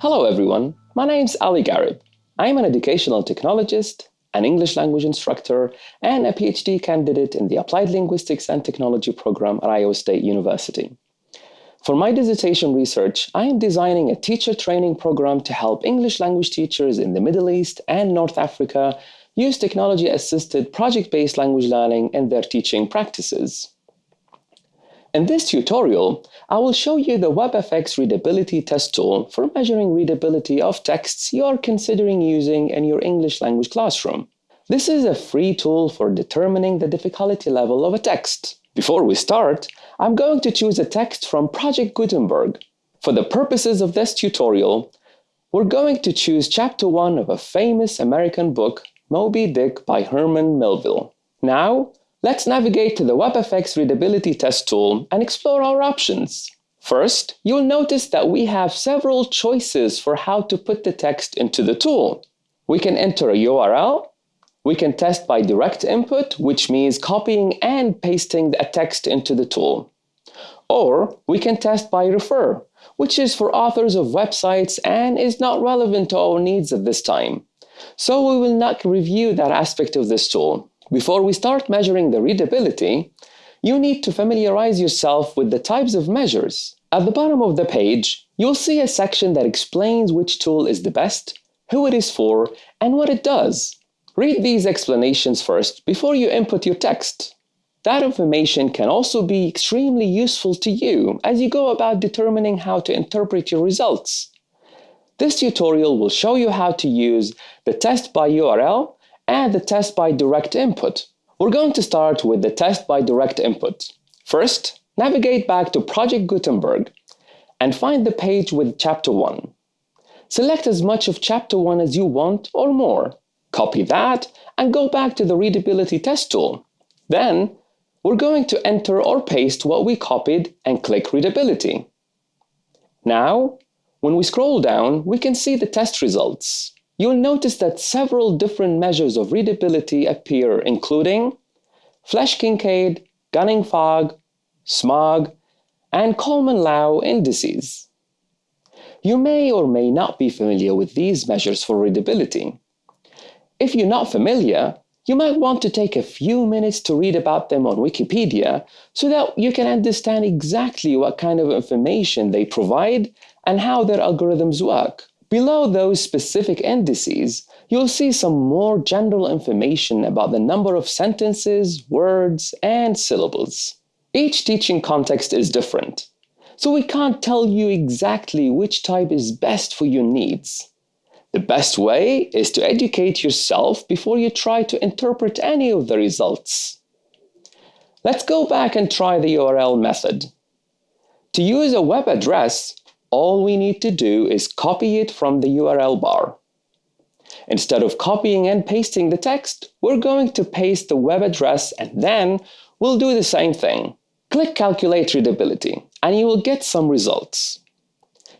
Hello everyone, my name is Ali Garib. I'm an educational technologist, an English language instructor, and a PhD candidate in the Applied Linguistics and Technology program at Iowa State University. For my dissertation research, I am designing a teacher training program to help English language teachers in the Middle East and North Africa use technology-assisted project-based language learning in their teaching practices. In this tutorial, I will show you the WebFX readability test tool for measuring readability of texts you are considering using in your English language classroom. This is a free tool for determining the difficulty level of a text. Before we start, I'm going to choose a text from Project Gutenberg. For the purposes of this tutorial, we're going to choose chapter 1 of a famous American book, Moby Dick by Herman Melville. Now, Let's navigate to the WebFX Readability Test tool and explore our options. First, you'll notice that we have several choices for how to put the text into the tool. We can enter a URL, we can test by direct input, which means copying and pasting a text into the tool. Or we can test by refer, which is for authors of websites and is not relevant to our needs at this time. So we will not review that aspect of this tool. Before we start measuring the readability, you need to familiarize yourself with the types of measures. At the bottom of the page, you'll see a section that explains which tool is the best, who it is for, and what it does. Read these explanations first before you input your text. That information can also be extremely useful to you as you go about determining how to interpret your results. This tutorial will show you how to use the test by URL and the test by direct input. We're going to start with the test by direct input. First, navigate back to Project Gutenberg and find the page with Chapter 1. Select as much of Chapter 1 as you want or more. Copy that and go back to the Readability Test tool. Then, we're going to enter or paste what we copied and click Readability. Now, when we scroll down, we can see the test results you'll notice that several different measures of readability appear, including Flesch-Kincaid, Gunning Fog, SMOG, and Coleman-Liau indices. You may or may not be familiar with these measures for readability. If you're not familiar, you might want to take a few minutes to read about them on Wikipedia so that you can understand exactly what kind of information they provide and how their algorithms work. Below those specific indices, you'll see some more general information about the number of sentences, words, and syllables. Each teaching context is different, so we can't tell you exactly which type is best for your needs. The best way is to educate yourself before you try to interpret any of the results. Let's go back and try the URL method. To use a web address, all we need to do is copy it from the URL bar. Instead of copying and pasting the text, we're going to paste the web address and then we'll do the same thing. Click Calculate Readability and you will get some results.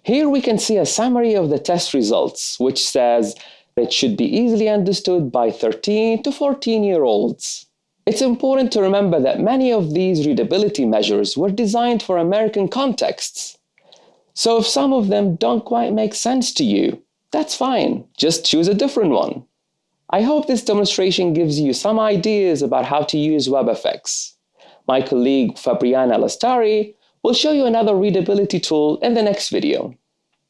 Here we can see a summary of the test results, which says it should be easily understood by 13 to 14 year olds. It's important to remember that many of these readability measures were designed for American contexts, so if some of them don't quite make sense to you, that's fine, just choose a different one. I hope this demonstration gives you some ideas about how to use WebFX. My colleague Fabriana Lastari will show you another readability tool in the next video.